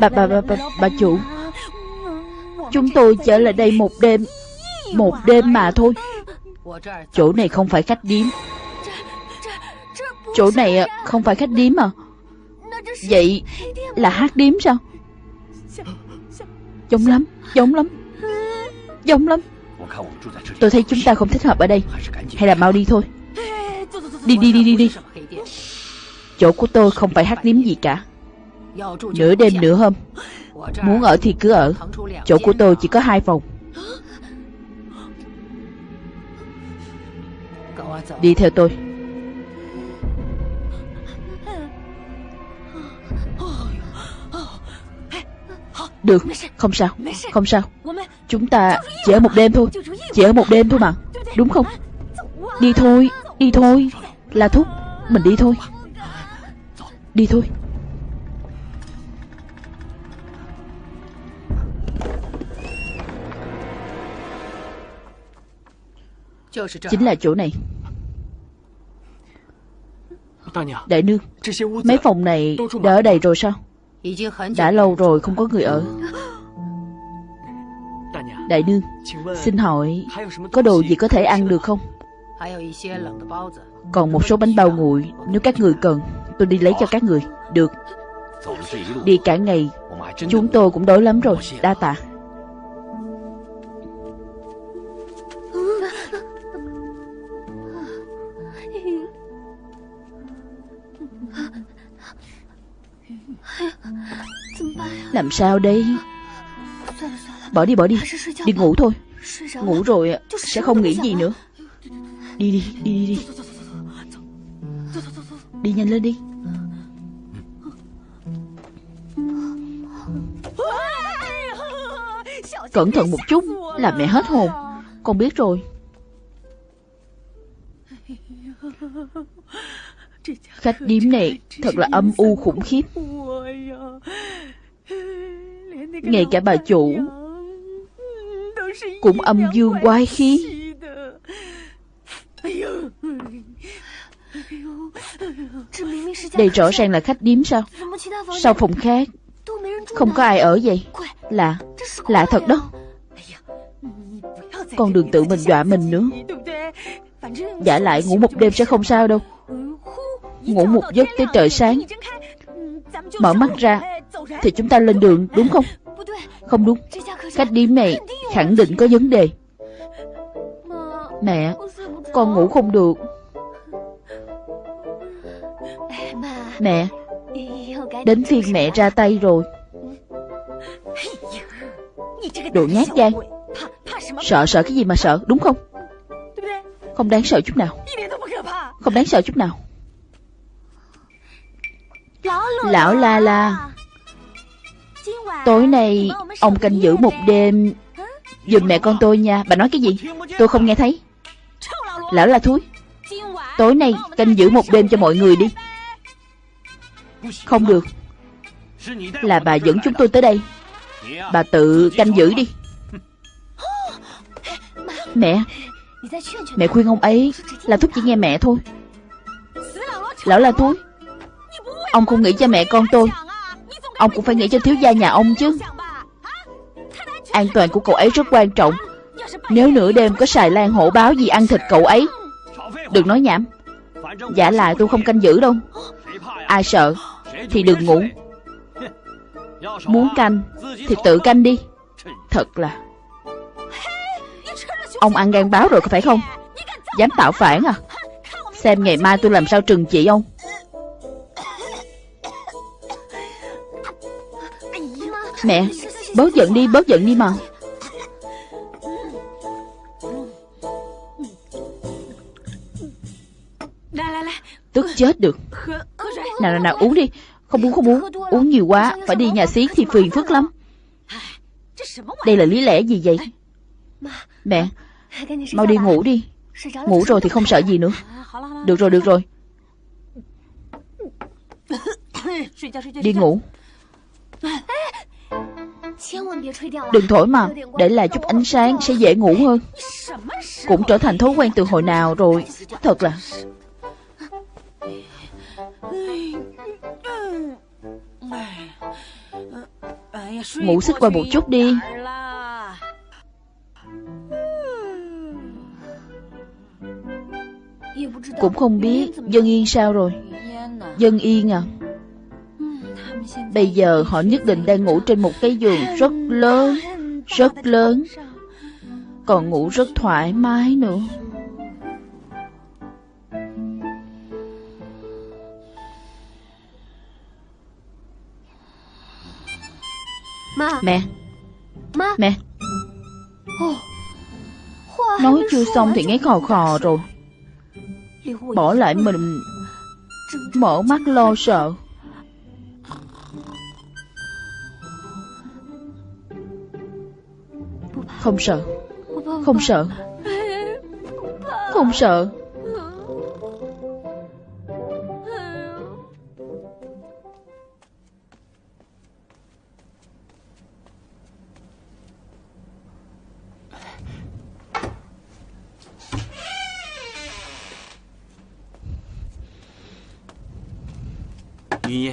Bà, bà, bà, bà, bà chủ. Chúng tôi trở lại đây một đêm. Một đêm mà thôi. Chỗ này không phải khách điếm. Chỗ này à, không phải khách điếm à? Vậy là hát điếm sao? Giống lắm Giống lắm Giống lắm. Tôi thấy chúng ta không thích hợp ở đây. Hay là mau đi thôi. Đi đi đi đi đi. Chỗ của tôi không phải hát điếm gì cả. Nửa đêm, nửa hôm. Muốn ở thì cứ ở. Chỗ của tôi chỉ có hai phòng. Đi theo tôi. Được, không sao, không sao. Chúng ta chỉ ở một đêm thôi Chỉ ở một đêm thôi mà. Đúng không? Đi thôi, đi thôi. Là thúc, mình đi thôi. Đi thôi Chính là chỗ này. Đại nương Mấy phòng này đã ở đầy rồi sao Đã lâu rồi không có người ở。Đại nương Xin hỏi Có đồ gì có thể ăn được không？Còn một số bánh bao nguội Nếu các người cần Tôi đi lấy cho các người。Được。Đi cả ngày Chúng tôi cũng đói lắm rồi Đa tạ Làm sao đây? Bỏ đi bỏ đi. Đi ngủ thôi. Ngủ rồi sẽ không nghĩ gì nữa. Đi đi đi đi đi. Đi nhanh lên đi. Cẩn thận một chút, Làm mẹ hết hồn. Con biết rồi. Khách điếm này thật là âm u khủng khiếp ngay cả bà chủ cũng âm dương quái khí. Đây rõ ràng là khách điếm sao? Sao phòng khác, không có ai ở vậy. Lạ lạ thật đó. Con đừng tự mình dọa mình nữa. Giả lại ngủ một đêm sẽ không sao đâu. Ngủ một giấc tới trời sáng mở mắt ra, thì chúng ta lên đường, đúng không? Không đúng. Cách đi này khẳng định có vấn đề. Mẹ, Con ngủ không được. Mẹ, Đến phiên mẹ ra tay rồi. Đồ nhát gan. Sợ sợ cái gì mà sợ, đúng không? Không đáng sợ chút nào. Không đáng sợ chút nào. Lão la la Tối nay ông canh giữ một đêm. Dùm mẹ con tôi nha. Bà nói cái gì? Tôi không nghe thấy. Lão là thúi. Tối nay canh giữ một đêm cho mọi người đi. Không được. Là bà dẫn chúng tôi tới đây. Bà tự canh giữ đi. Mẹ. Mẹ khuyên ông ấy Là thúc chỉ nghe mẹ thôi. Lão là thúi Ông không nghĩ cho mẹ con tôi. Ông cũng phải nghĩ cho thiếu gia nhà ông chứ. An toàn của cậu ấy rất quan trọng. Nếu nửa đêm có xài lan hổ báo gì ăn thịt cậu ấy, Đừng nói nhảm. Giả lại tôi không canh giữ đâu. Ai sợ Thì đừng ngủ. Muốn canh Thì tự canh đi. Thật là. Ông ăn gan báo rồi có phải không? Dám tạo phản à? Xem ngày mai tôi làm sao trừng trị ông. Mẹ Bớt giận đi bớt giận đi mà. Tức chết được. Nào nào nào, uống đi. Không uống không uống. Uống nhiều quá, Phải đi nhà xí thì phiền phức lắm. Đây là lý lẽ gì vậy? Mẹ, Mau đi ngủ đi. Ngủ rồi thì không sợ gì nữa. Được rồi được rồi. Đi ngủ. Đừng thổi mà Để lại chút ánh sáng sẽ dễ ngủ hơn. Cũng trở thành thói quen từ hồi nào rồi. Thật là Ngủ xích qua một chút đi. Cũng không biết Dân Yên sao rồi. Dân Yên à Bây giờ họ nhất định đang ngủ trên một cái giường rất lớn Rất lớn. Còn ngủ rất thoải mái nữa. Mẹ. Mẹ. Nói chưa xong thì nghe khò khò rồi. Bỏ lại mình. Mở mắt lo sợ Không sợ. Không sợ. Không sợ.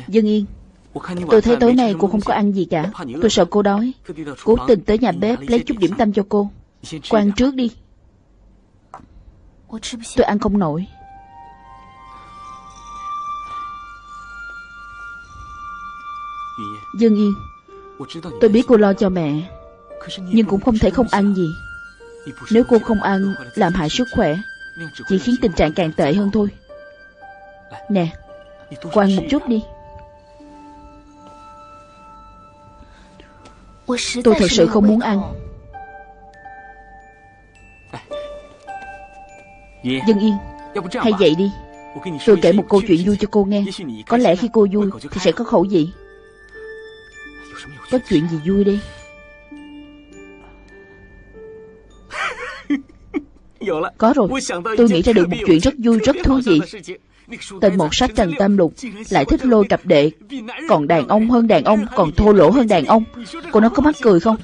Dân Yên Tôi thấy tối nay cô không có ăn gì cả. Tôi sợ cô đói. Cố tình tới nhà bếp lấy chút điểm tâm cho cô. Cô ăn trước đi. Tôi ăn không nổi. Dương Yên Tôi biết cô lo cho mẹ Nhưng cũng không thể không ăn gì. Nếu cô không ăn Làm hại sức khỏe Chỉ khiến tình trạng càng tệ hơn thôi. Nè Cô ăn một chút đi Tôi thật sự không muốn ăn Dân Yên Hay vậy đi。Tôi kể một câu chuyện vui cho cô nghe Có lẽ khi cô vui Thì sẽ có khẩu vị。Có chuyện gì vui đi Có rồi。Tôi nghĩ ra được một chuyện rất vui rất thú vị Tên một sách Trần Tam Lục Lại thích lôi cặp đệ. Còn đàn ông hơn đàn ông, Còn thô lỗ hơn đàn ông. Cô nói có mắc cười không?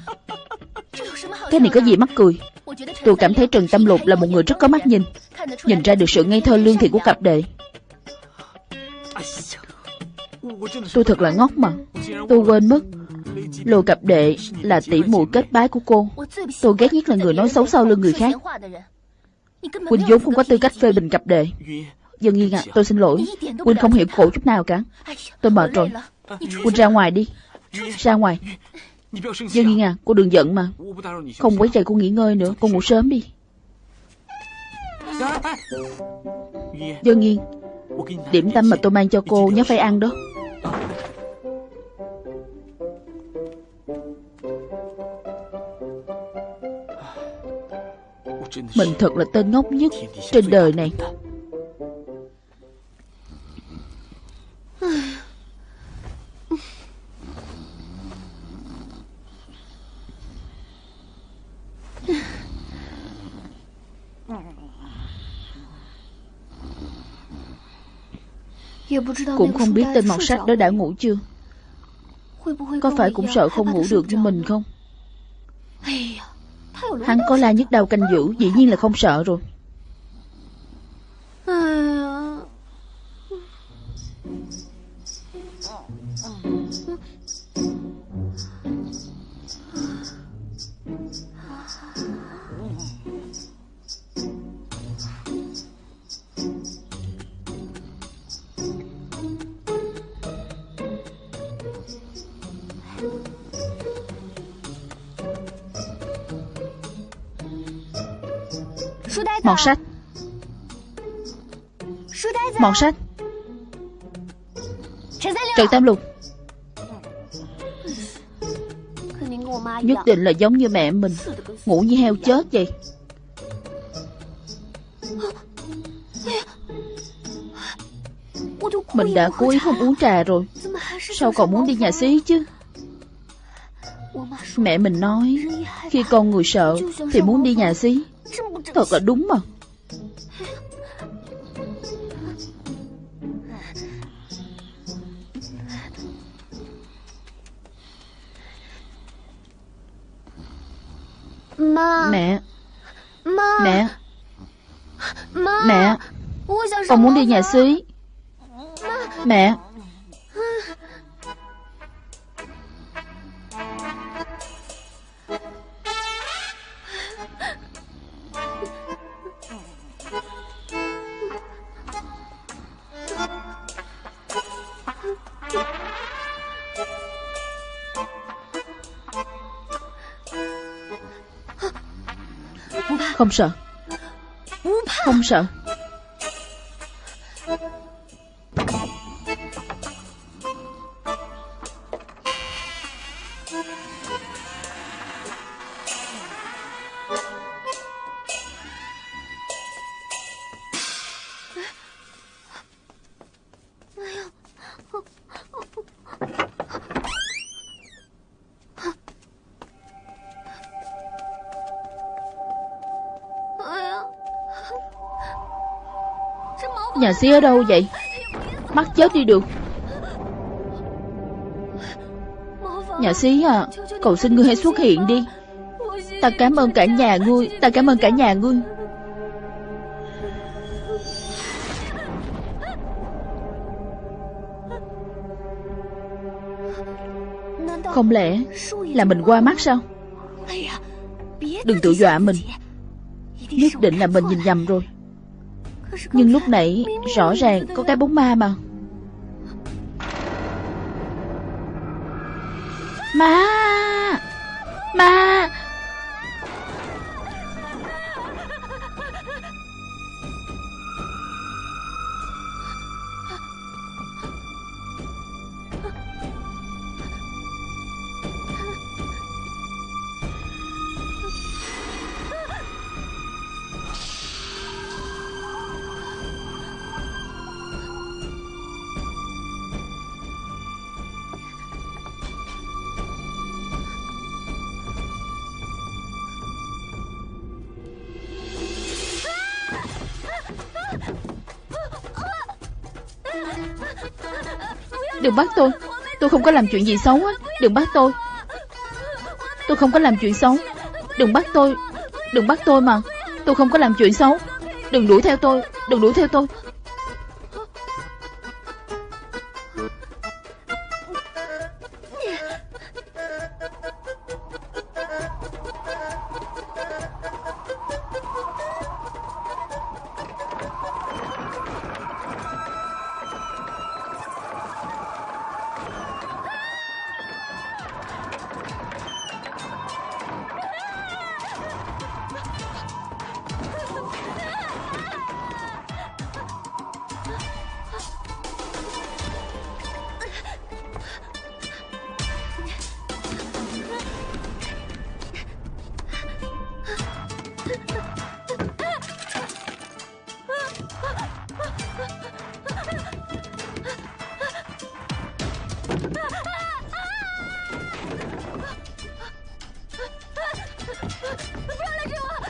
Cái này có gì mắc cười? Tôi cảm thấy Trần tâm Lục là một người rất có mắt nhìn. Nhìn ra được sự ngây thơ lương thiện của cặp đệ. Tôi thật là ngốc mà. Tôi quên mất. Lô cặp đệ là tỷ muội kết bái của cô. Tôi ghét nhất là người nói xấu sau lưng người khác. Quỳnh vốn không có tư cách phê bình cặp đệ. Dân Nghiên à, tôi xin lỗi. Quỳnh không hiểu khổ chút nào cả. Tôi mệt rồi. Quỳnh ra ngoài đi. Ra ngoài. Dân Nghiên à, cô đừng giận mà. Không quấy rầy cô nghỉ ngơi nữa. Cô ngủ sớm đi. Dân Nghiên, Điểm tâm mà tôi mang cho cô nhớ phải ăn đó. Mình thật là tên ngốc nhất Trên đời này. Cũng không biết tên mọt sách đó đã ngủ chưa? Có phải cũng sợ không ngủ được như mình không? Hắn có la nhức đầu canh giữ Dĩ nhiên là không sợ rồi Mọt sách. Mọt sách. Trần Tam Lục. Nhất định là giống như mẹ mình. Ngủ như heo chết vậy. Mình đã cố ý không uống trà rồi. Sao còn muốn đi nhà xí chứ? Mẹ mình nói, Khi con người sợ Thì muốn đi nhà xí. Thật là đúng mà. Mẹ. Mẹ. Mẹ. Con muốn đi nhà xí. Mẹ 皇上不怕。皇上 xí ở đâu vậy? Mắt chết đi được. Nhà xí à Cầu xin ngươi hãy xuất hiện đi. Ta cảm ơn cả nhà ngươi, Ta cảm ơn cả nhà ngươi. Không lẽ là mình qua mắt sao? Đừng tự dọa mình. Nhất định là mình nhìn nhầm rồi. Nhưng lúc nãy rõ ràng có cái bóng ma mà. Đừng bắt tôi. Tôi không có làm chuyện gì xấu á. Đừng bắt tôi. Tôi không có làm chuyện xấu. Đừng bắt tôi. Đừng bắt tôi mà. Tôi không có làm chuyện xấu. Đừng đuổi theo tôi. Đừng đuổi theo tôi.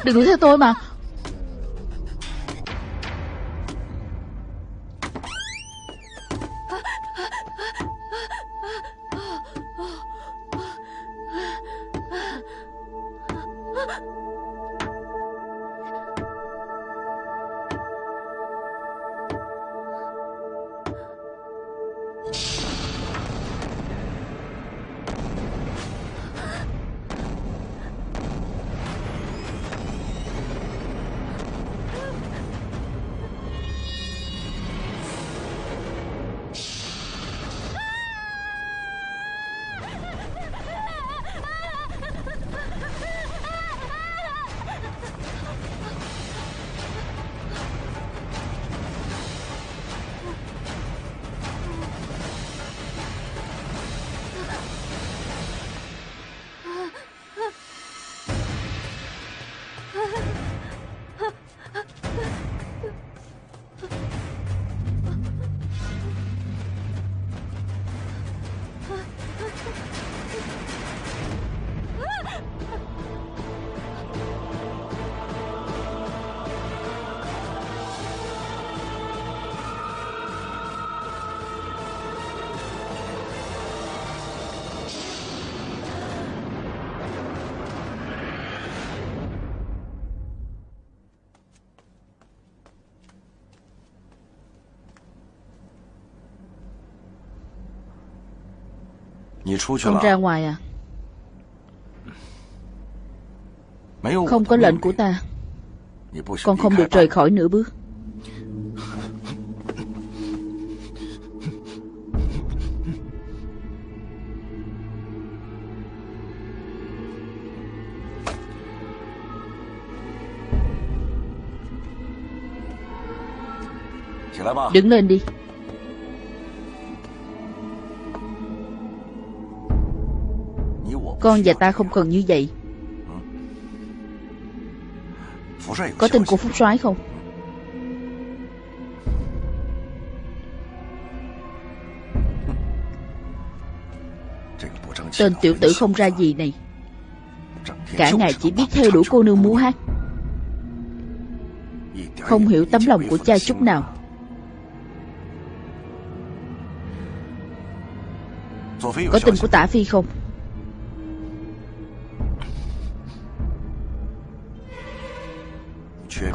Đừng đuổi theo tôi mà. Con ra ngoài à Không có lệnh của ta Con không được rời khỏi nửa bước Đứng lên đi Con và ta không cần như vậy. Có tin của Phúc soái không? Tên tiểu tử không ra gì này. Cả ngày chỉ biết theo đuổi cô nương múa hát. Không hiểu tấm lòng của cha chút nào. Có tin của tả phi không?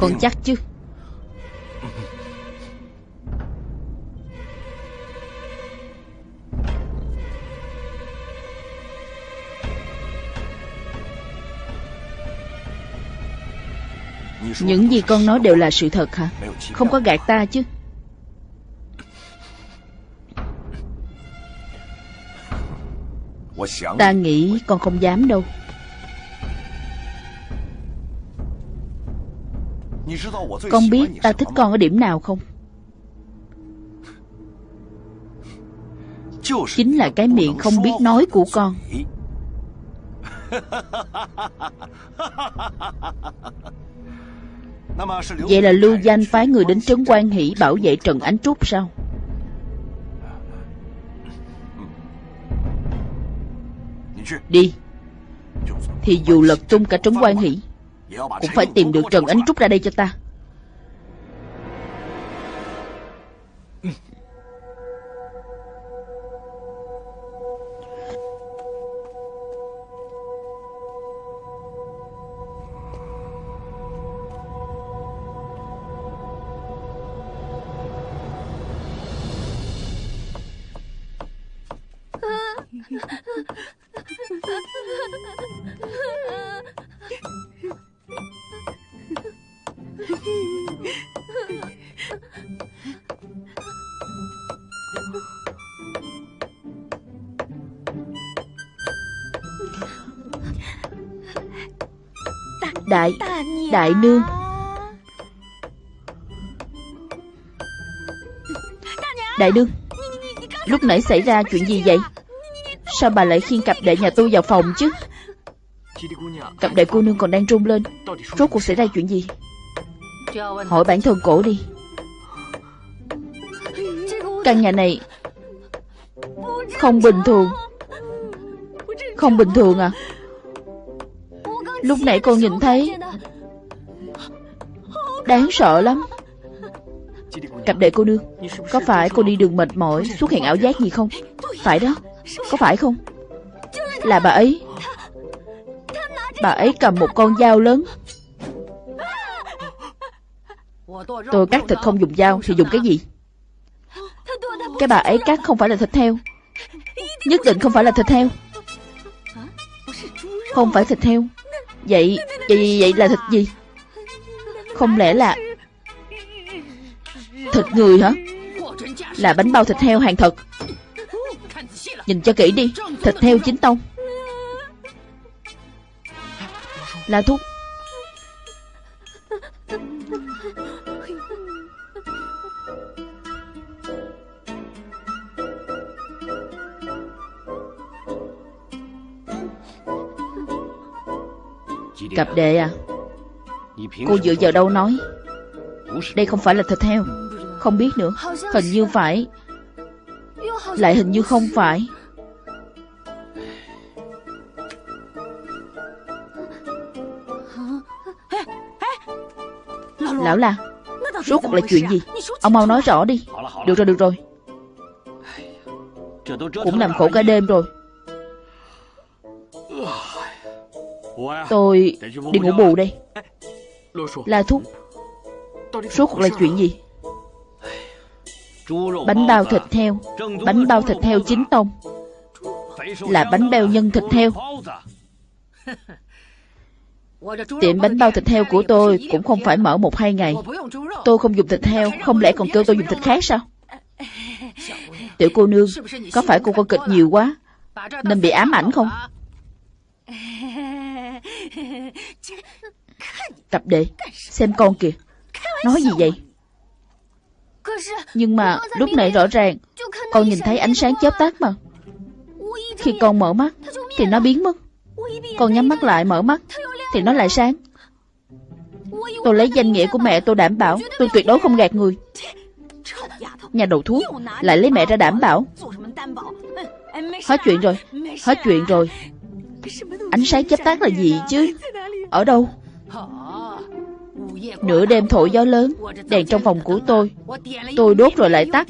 Con chắc chứ? Những gì con nói đều là sự thật hả? Không có gạt ta chứ? Ta nghĩ con không dám đâu Con biết ta thích con ở điểm nào không? Chính là cái miệng không biết nói của con. Vậy là lưu danh phái người đến trấn quan hỷ bảo vệ Trần Ánh Trúc sao? Đi. Thì dù lật tung cả trấn quan hỷ Cũng phải tìm được Trần Ánh Trúc ra đây cho ta Đại Đại nương. Đại nương Lúc nãy xảy ra chuyện gì vậy? Sao bà lại khiêng cặp đệ nhà tôi vào phòng chứ? Cặp đệ cô nương còn đang run lên. Rốt cuộc xảy ra chuyện gì Hỏi bản thân cổ đi. Căn nhà này Không bình thường. Không bình thường à? Lúc nãy con nhìn thấy, Đáng sợ lắm. Cặp đệ cô nương, Có phải cô đi đường mệt mỏi, Xuất hiện ảo giác gì không? Phải đó, Có phải không? Là bà ấy. Bà ấy cầm một con dao lớn Tôi cắt thịt không dùng dao Thì dùng cái gì? Cái bà ấy cắt không phải là thịt heo. Nhất định không phải là thịt heo. Không phải thịt heo. Vậy, vậy, vậy là thịt gì? Không lẽ là Thịt người hả? Là bánh bao thịt heo hàng thật. Nhìn cho kỹ đi. Thịt heo chính tông. Là thuốc Cặp đệ à? Cô dựa vào đâu nói? Đây không phải là thịt heo. Không biết nữa. Hình như phải. Lại hình như không phải. Lão la, Rốt cuộc là chuyện gì? Ông mau nói rõ đi. Được rồi được rồi. Cũng làm khổ cả đêm rồi. Tôi đi ngủ bù đây. La Thúc. Suốt cuộc là chuyện gì? Bánh bao thịt heo. Bánh bao thịt heo chính tông. Là bánh bao nhân thịt heo. Tiệm bánh bao thịt heo của tôi Cũng không phải mở một hai ngày. Tôi không dùng thịt heo, Không lẽ còn kêu tôi dùng thịt khác sao? Tiểu cô nương, Có phải cô coi kịch nhiều quá, Nên bị ám ảnh không? Tập đệ Xem con kìa. Nói gì vậy? Nhưng mà lúc nãy rõ ràng, Con nhìn thấy ánh sáng chớp tắt mà. Khi con mở mắt, Thì nó biến mất. Con nhắm mắt lại, mở mắt, Thì nó lại sáng. Tôi lấy danh nghĩa của mẹ tôi đảm bảo, Tôi tuyệt đối không gạt người. Nhà đầu thuốc Lại lấy mẹ ra đảm bảo. Hết chuyện rồi, Hết chuyện rồi. Ánh sáng chớp tắt là gì chứ? Ở đâu? Nửa đêm thổi gió lớn, Đèn trong phòng của tôi. Tôi đốt rồi lại tắt.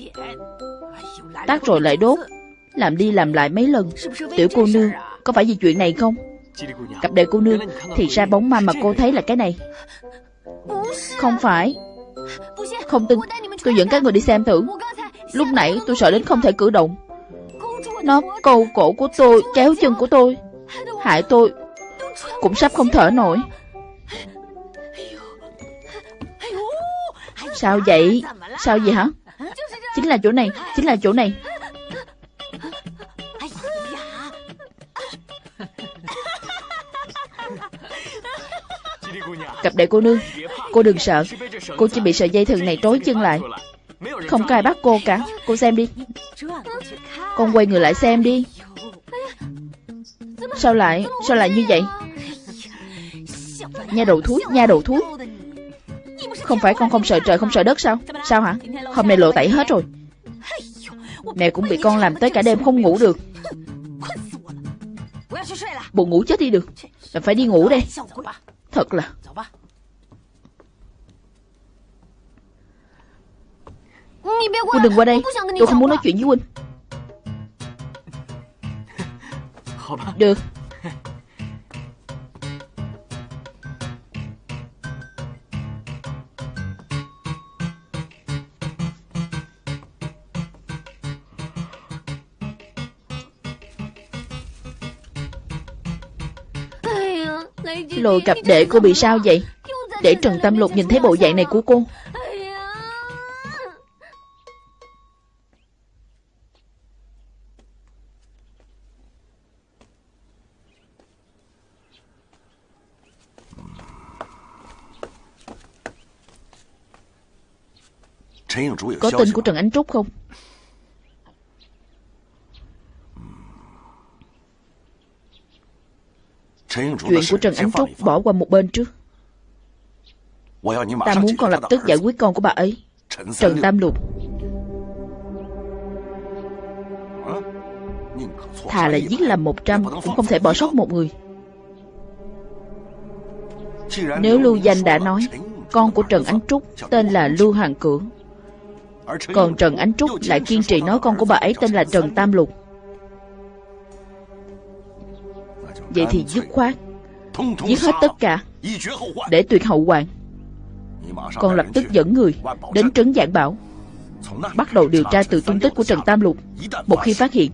Tắt rồi lại đốt. Làm đi làm lại mấy lần. Tiểu cô nương, Có phải vì chuyện này không? Cặp đệ cô nương, Thì ra bóng ma mà cô thấy là cái này. Không phải. Không tin. Tôi dẫn các người đi xem thử. Lúc nãy tôi sợ đến không thể cử động. Nó câu cổ của tôi Kéo chân của tôi. Hại tôi. Cũng sắp không thở nổi. Sao vậy? Sao vậy hả? Chính là chỗ này, Chính là chỗ này. Cặp đệ cô nương, Cô đừng sợ. Cô chỉ bị sợi dây thừng này trói chân lại. Không có ai bắt cô cả. Cô xem đi. Con quay người lại xem đi. Sao lại Sao lại như vậy? Nha đầu thúi Nha đầu thúi Không phải con không sợ trời không sợ đất sao? Sao hả? Hôm nay lộ tẩy hết rồi. Mẹ cũng bị con làm tới cả đêm không ngủ được. Buồn ngủ chết đi được. Là phải đi ngủ đây. Thật là. Huynh đừng qua đây. Tôi không muốn nói chuyện với Huynh Được Lôi cặp đệ cô bị sao vậy? Để Trần Tâm Lục nhìn thấy bộ dạng này của cô. Có tin của Trần Ánh Trúc không Chuyện của Trần Ánh Trúc bỏ qua một bên trước. Ta muốn con lập tức giải quyết con của bà ấy. Trần Tam Lục. Thà là giết làm một trăm Cũng không thể bỏ sót một người. Nếu Lưu Danh đã nói, Con của Trần Ánh Trúc Tên là Lưu Hoàng Cưỡng. Còn Trần Ánh Trúc lại kiên trì nói con của bà ấy tên là Trần Tam Lục. Vậy thì dứt khoát, Giết hết tất cả Để tuyệt hậu hoạn Còn lập tức dẫn người Đến trấn Giảng Bảo, Bắt đầu điều tra từ tung tích của Trần Tam Lục. Một khi phát hiện,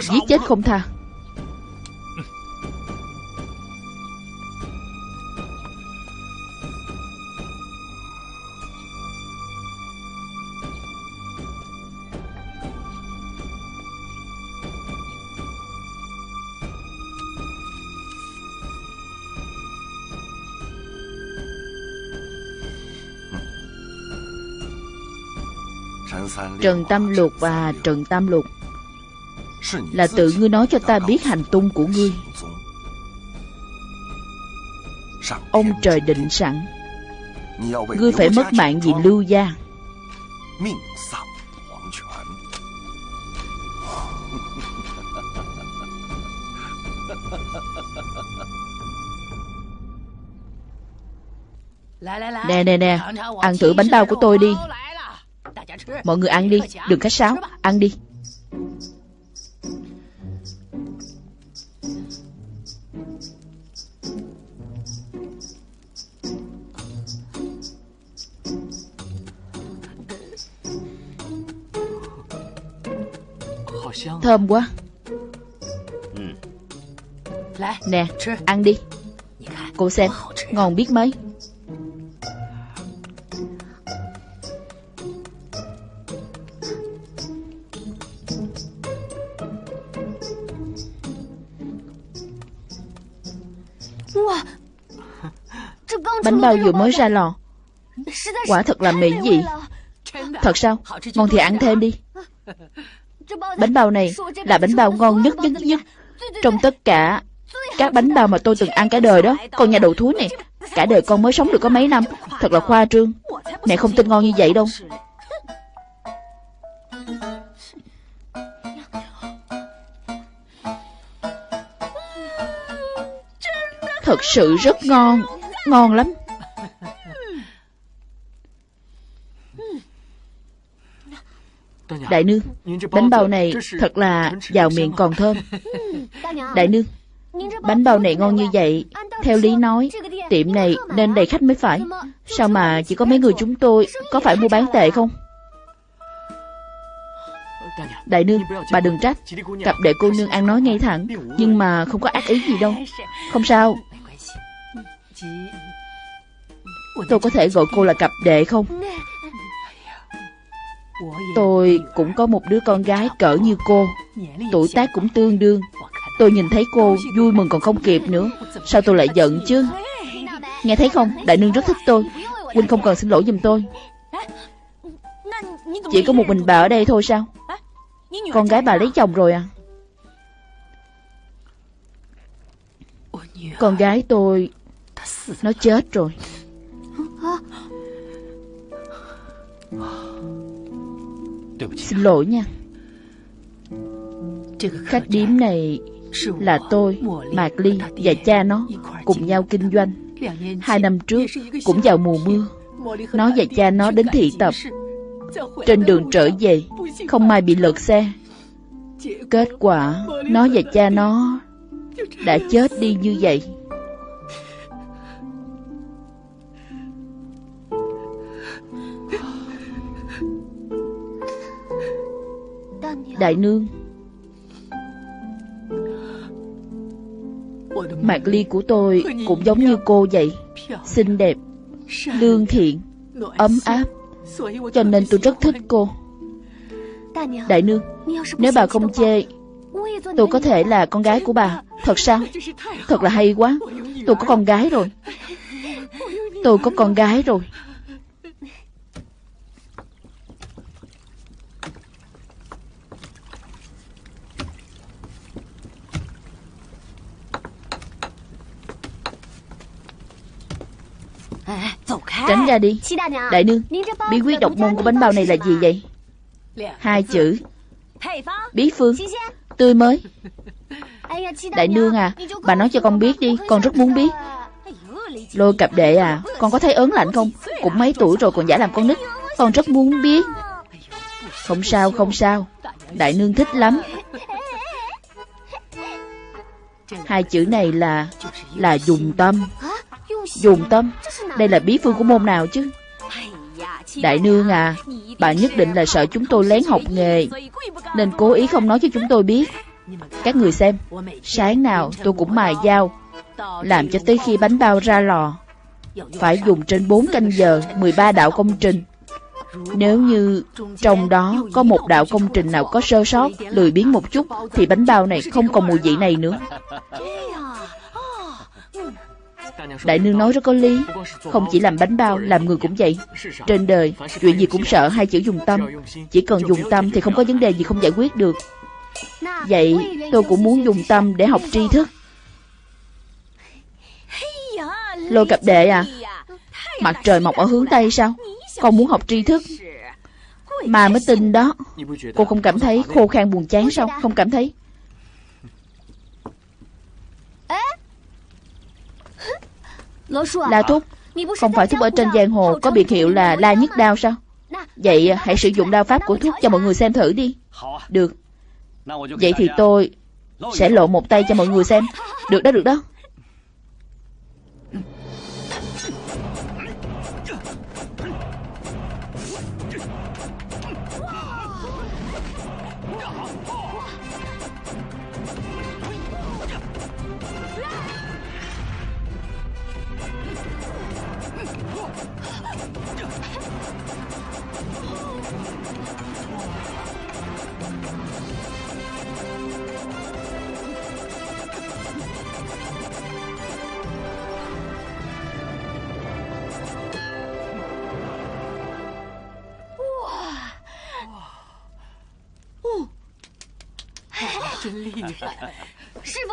Giết chết không tha. Trần Tam Lục và Trần Tam Lục Là tự ngươi nói cho ta biết hành tung của ngươi. Ông trời định sẵn. Ngươi phải mất mạng vì lưu gia. Nè nè nè. Ăn thử bánh bao của tôi đi Mọi người ăn đi Đừng khách sáo. Ăn đi. Thơm quá. Nè ăn đi. Cô xem ngon biết mấy bao vừa mới ra lò? Quả thật là mỹ vị. Thật sao? Ngon thì ăn thêm đi. Bánh bao này là bánh bao ngon nhất nhất nhất. Trong tất cả Các bánh bao mà tôi từng ăn cả đời đó, Con nhà đầu thúi này, Cả đời con mới sống được có mấy năm. Thật là khoa trương. Mẹ không tin ngon như vậy đâu. Thật sự rất ngon. Ngon lắm. Đại nương Bánh bao này thật là vào miệng còn thơm. Đại nương Bánh bao này ngon như vậy Theo lý nói Tiệm này nên đầy khách mới phải. Sao mà chỉ có mấy người chúng tôi Có phải mua bán tệ không? Đại nương Bà đừng trách. Cặp đệ cô nương ăn nói ngay thẳng Nhưng mà không có ác ý gì đâu. Không sao. Tôi có thể gọi cô là cặp đệ không Tôi cũng có một đứa con gái cỡ như cô. Tuổi tác cũng tương đương. Tôi nhìn thấy cô vui mừng còn không kịp nữa. Sao tôi lại giận chứ? Nghe thấy không? Đại nương rất thích tôi. Huynh không cần xin lỗi giùm tôi. Chỉ có một mình bà ở đây thôi sao? Con gái bà lấy chồng rồi à? Con gái tôi Nó chết rồi Xin lỗi nha. Khách điếm này là tôi, Mạc Ly và cha nó cùng nhau kinh doanh. Hai năm trước cũng vào mùa mưa. Nó và cha nó đến thị tập. Trên đường trở về, không may bị lật xe. Kết quả, nó và cha nó đã chết đi như vậy. Đại nương. Mạc ly của tôi cũng giống như cô vậy, Xinh đẹp, Lương thiện, Ấm áp, Cho nên tôi rất thích cô. Đại nương, Nếu bà không chê, Tôi có thể là con gái của bà. Thật sao? Thật là hay quá. Tôi có con gái rồi. Tôi có con gái rồi. Tránh ra đi. Đại nương Bí quyết độc môn của bánh bao này là gì vậy? Hai chữ. Bí phương. Tươi mới. Đại nương à Bà nói cho con biết đi Con rất muốn biết. Lôi cặp đệ à Con có thấy ớn lạnh không? Cũng mấy tuổi rồi còn giả làm con nít. Con rất muốn biết. Không sao không sao. Đại nương thích lắm. Hai chữ này là Là dùng tâm. Dùng tâm đây là bí phương của môn nào chứ? Đại nương à Bà nhất định là sợ chúng tôi lén học nghề, Nên cố ý không nói cho chúng tôi biết. Các người xem, Sáng nào tôi cũng mài dao, Làm cho tới khi bánh bao ra lò. Phải dùng trên 4 canh giờ 13 đạo công trình. Nếu như trong đó có một đạo công trình nào có sơ sót, Lười biếng một chút, Thì bánh bao này không còn mùi vị này nữa. Đại nương nói rất có lý. Không chỉ làm bánh bao, làm người cũng vậy. Trên đời, chuyện gì cũng sợ hai chữ dùng tâm. Chỉ cần dùng tâm thì không có vấn đề gì không giải quyết được. Vậy tôi cũng muốn dùng tâm để học tri thức. Lôi cặp đệ à Mặt trời mọc ở hướng Tây sao? Con muốn học tri thức. Mà mới tin đó. Cô không cảm thấy khô khan buồn chán sao? Không cảm thấy. La Thúc Không phải Thúc ở trên giang hồ Có biệt hiệu là La Nhất Đao sao? Vậy hãy sử dụng đao pháp của Thúc cho mọi người xem thử đi. Được. Vậy thì tôi Sẽ lộ một tay cho mọi người xem. Được đó được đó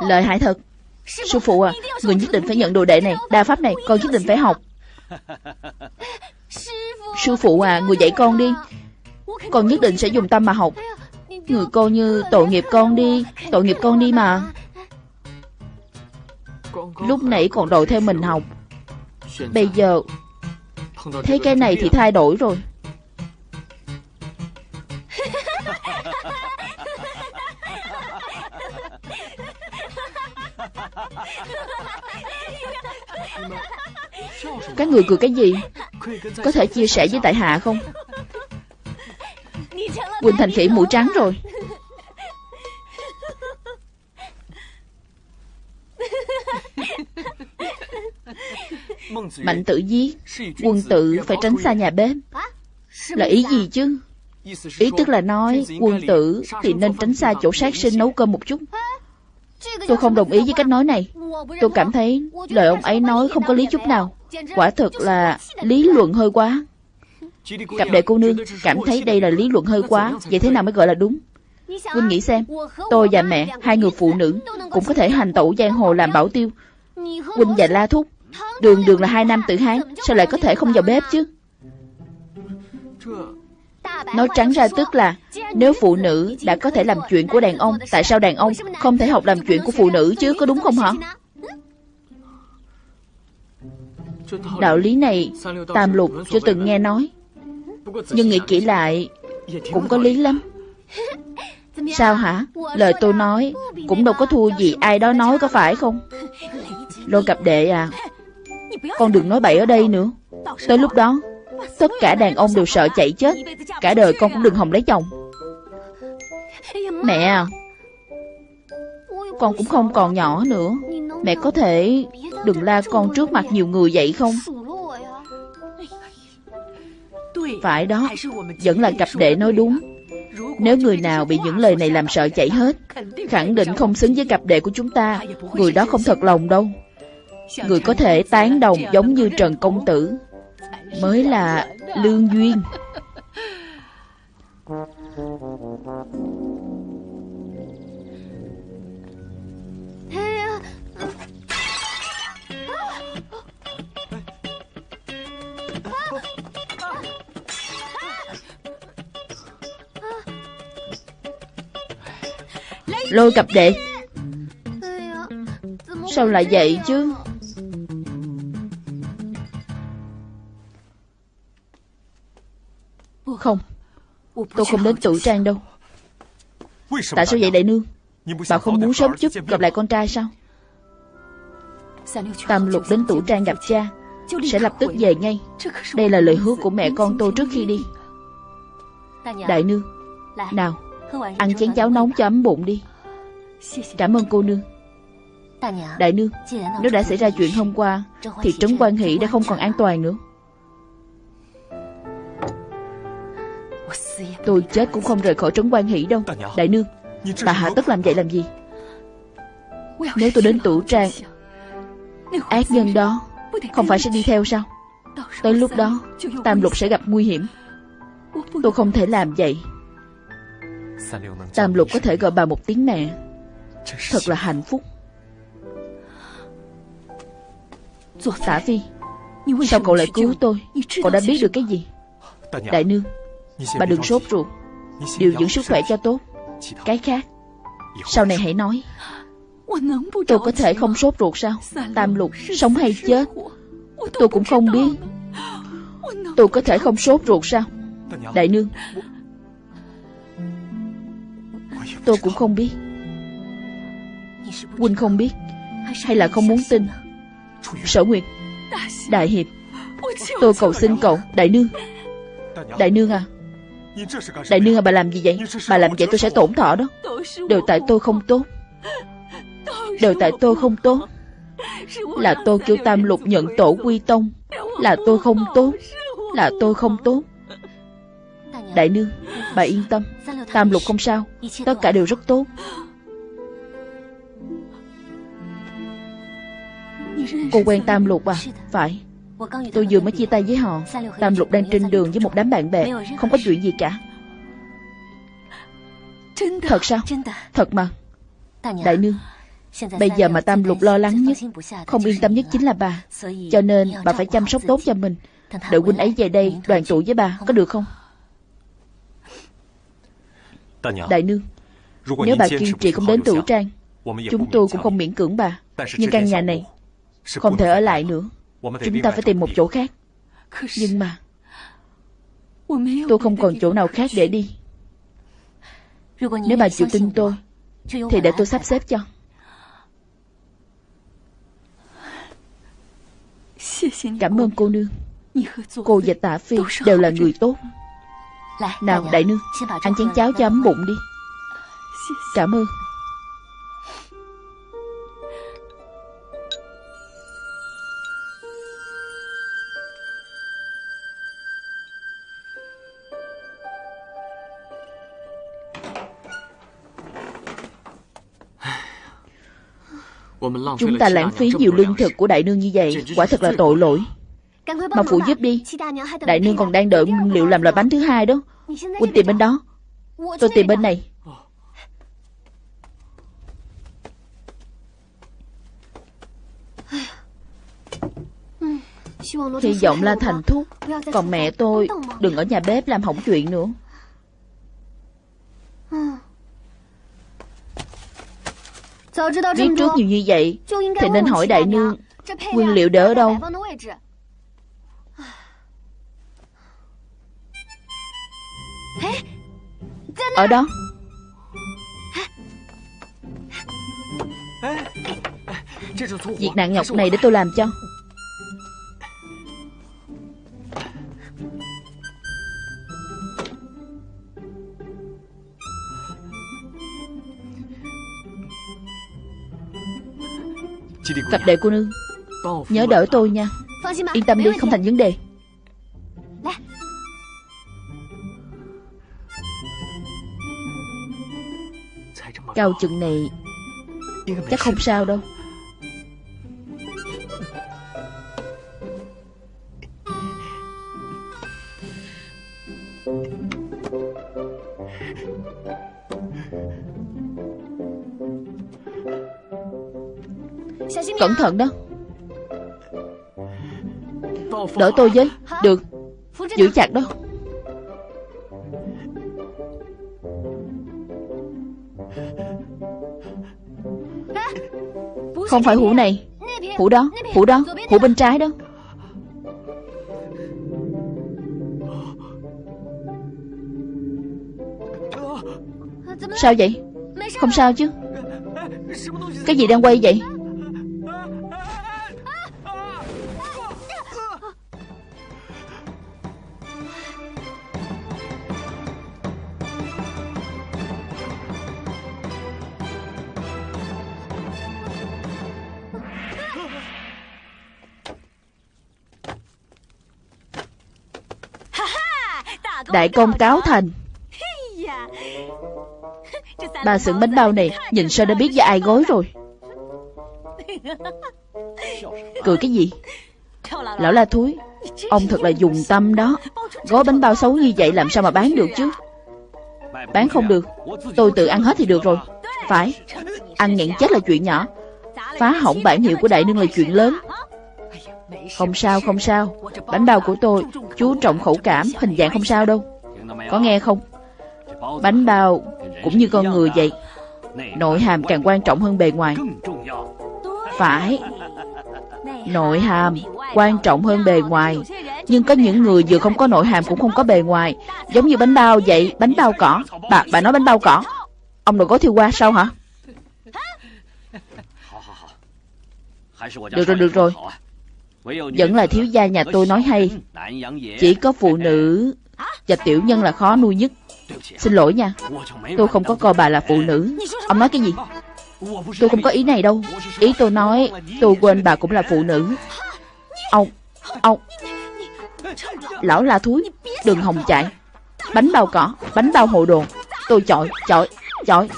Lợi hại thật. Sư phụ à Người nhất định phải nhận đồ đệ này. Đa pháp này Con nhất định phải học. Sư phụ à Người dạy con đi. Con nhất định sẽ dùng tâm mà học. Người coi như tội nghiệp con đi Tội nghiệp con đi mà. Lúc nãy còn đòi theo mình học. Bây giờ Thấy cái này thì thay đổi rồi Các người cười cái gì? Có thể chia sẻ với tại hạ không? Quỳnh thành khỉ mũi trắng rồi. Mạnh tự giết, Quân tử phải tránh xa nhà bếp. Là ý gì chứ? Ý tức là nói Quân tử thì nên tránh xa chỗ sát sinh nấu cơm một chút. Tôi không đồng ý với cách nói này. Tôi cảm thấy lời ông ấy nói không có lý chút nào. Quả thực là lý luận hơi quá. Cặp đệ cô nương cảm thấy đây là lý luận hơi quá Vậy thế nào mới gọi là đúng? Huynh nghĩ xem Tôi và mẹ, hai người phụ nữ Cũng có thể hành tẩu giang hồ làm bảo tiêu. Huynh và La Thúc Đường đường là hai nam tử hán Sao lại có thể không vào bếp chứ? Nói trắng ra tức là Nếu phụ nữ đã có thể làm chuyện của đàn ông Tại sao đàn ông không thể học làm chuyện của phụ nữ chứ Có đúng không hả? Đạo lý này Tam lục chưa từng nghe nói. Nhưng nghĩ kỹ lại, Cũng có lý lắm. Sao hả? Lời tôi nói Cũng đâu có thua gì ai đó nói có phải không? Lô cặp đệ à Con đừng nói bậy ở đây nữa. Tới lúc đó, Tất cả đàn ông đều sợ chạy chết. Cả đời con cũng đừng hòng lấy chồng. Mẹ à Con cũng không còn nhỏ nữa. Mẹ có thể đừng la con trước mặt nhiều người vậy không? Phải đó, Vẫn là cặp đệ nói đúng. Nếu người nào bị những lời này làm sợ chảy hết, Khẳng định không xứng với cặp đệ của chúng ta. Người đó không thật lòng đâu. Người có thể tán đồng giống như Trần Công Tử, Mới là lương duyên. Lôi cặp đệ. Sao lại vậy chứ? Không Tôi không đến tử trang đâu. Tại sao vậy đại nương? Bà không muốn sớm chút gặp lại con trai sao? Tam lục đến tử trang gặp cha Sẽ lập tức về ngay. Đây là lời hứa của mẹ con tôi trước khi đi. Đại nương Nào Ăn chén cháo nóng cho ấm bụng đi Cảm ơn cô nương. Đại nương Nếu đã xảy ra chuyện hôm qua Thì trấn quan hỷ đã không còn an toàn nữa. Tôi chết cũng không rời khỏi trấn quan hỷ đâu. Đại nương Bà hạ tất làm vậy làm gì? Nếu tôi đến tủ trang Ác nhân đó Không phải sẽ đi theo sao? Tới lúc đó Tam lục sẽ gặp nguy hiểm. Tôi không thể làm vậy. Tam lục có thể gọi bà một tiếng mẹ Thật là hạnh phúc. Tả Phi Sao cậu lại cứu tôi? Cậu đã biết được cái gì? Đại nương Bà đừng sốt ruột. Điều dưỡng sức khỏe cho tốt. Cái khác Sau này hãy nói. Tôi có thể không sốt ruột sao? Tam lục Sống hay chết? Tôi cũng không biết. Tôi có thể không sốt ruột sao? Đại nương Tôi cũng không biết Huynh không biết Hay là không muốn tin. Sở Nguyệt, Đại Hiệp, Tôi cầu xin cậu, Đại Nương. Đại Nương à Đại Nương à bà làm gì vậy? Bà làm vậy tôi sẽ tổn thọ đó. Đều tại tôi không tốt. Đều tại tôi không tốt. Là tôi kêu Tam Lục nhận tổ quy tông. Là tôi không tốt. Là tôi không tốt. Đại Nương, Bà yên tâm. Tam Lục không sao. Tất cả đều rất tốt. Cô quen Tam Lục à? Phải. Tôi vừa mới chia tay với họ. Tam Lục đang trên đường với một đám bạn bè. Không có chuyện gì cả. Thật sao? Thật mà. Đại nương Bây giờ mà Tam Lục lo lắng nhất Không yên tâm nhất chính là bà. Cho nên bà phải chăm sóc tốt cho mình. Đợi huynh ấy về đây đoàn tụ với bà Có được không? Đại nương Nếu bà kiên trì không đến tửu trang Chúng tôi cũng không miễn cưỡng bà. Nhưng căn nhà này Không thể ở lại nữa. Chúng ta phải tìm một chỗ khác. Nhưng mà Tôi không còn chỗ nào khác để đi. Nếu bà chịu tin tôi Thì để tôi sắp xếp cho. Cảm ơn cô nương. Cô và tạ phi đều là người tốt. Nào đại nương Ăn chén cháo cho ấm bụng đi. Cảm ơn Chúng ta lãng phí nhiều lương thực của đại nương như vậy. Quả thật là tội lỗi. Mà phụ giúp đi. Đại nương còn đang đợi nguyên liệu làm loại bánh thứ hai đó. Quỳnh tìm bên đó. Tôi tìm bên này. Hy vọng là thành thúc. Còn mẹ tôi đừng ở nhà bếp làm hỏng chuyện nữa Biết trước nhiều như vậy Thì nên hỏi đại nương Nguyên liệu để ở đâu. Ở đó. Việc nặng nhọc này để tôi làm cho Cặp đệ cô nương. Nhớ đỡ tôi nha. Yên tâm đi, không thành vấn đề. Cao chừng này Chắc không sao đâu. Cẩn thận đó. Đỡ tôi với, Được. Giữ chặt đó. Không phải hũ này. Hũ đó Hũ đó, Hũ bên trái đó. Sao vậy? Không sao chứ. Cái gì đang quay vậy? Đại công cáo thành. Bà xưởng bánh bao này, Nhìn sao đã biết với ai gói rồi? Cười cái gì? Lão la thúi, Ông thật là dùng tâm đó. Gói bánh bao xấu như vậy làm sao mà bán được chứ? Bán không được. Tôi tự ăn hết thì được rồi. Phải. Ăn nghẹn chết là chuyện nhỏ. Phá hỏng bản hiệu của đại nương là chuyện lớn. Không sao không sao. Bánh bao của tôi Chú trọng khẩu cảm Hình dạng không sao đâu. Có nghe không? Bánh bao cũng như con người vậy. Nội hàm càng quan trọng hơn bề ngoài. Phải. Nội hàm quan trọng hơn bề ngoài. Nhưng có những người vừa không có nội hàm cũng không có bề ngoài. Giống như bánh bao vậy. Bánh bao cỏ. Bà bà nói bánh bao cỏ. Ông đừng có thiêu qua sao hả? Được rồi được rồi vẫn là thiếu gia nhà tôi nói hay. Chỉ có phụ nữ Và tiểu nhân là khó nuôi nhất. Xin lỗi nha. Tôi không có coi bà là phụ nữ. Ông nói cái gì? Tôi không có ý này đâu. Ý tôi nói, Tôi quên bà cũng là phụ nữ. Ông Ông. Lão la thúi, Đừng hòng chạy. Bánh bao cỏ, Bánh bao hồ đồ. Tôi chọi Chọi Chọi.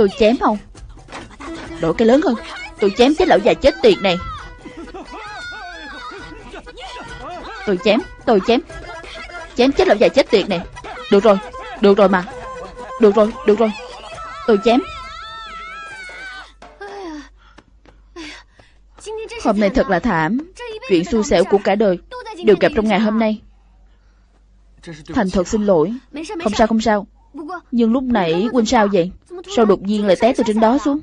Tôi chém không Đổi cái lớn hơn. Tôi chém chết lão già chết tiệt này. Tôi chém Tôi chém. Chém chết lão già chết tiệt này. Được rồi Được rồi mà. Được rồi Được rồi. Tôi chém. Hôm nay thật là thảm. Chuyện xui xẻo của cả đời Đều gặp trong ngày hôm nay. Thành thật xin lỗi. Không sao không sao. Nhưng lúc nãy huynh sao vậy? Sao đột nhiên lại té từ trên đó xuống?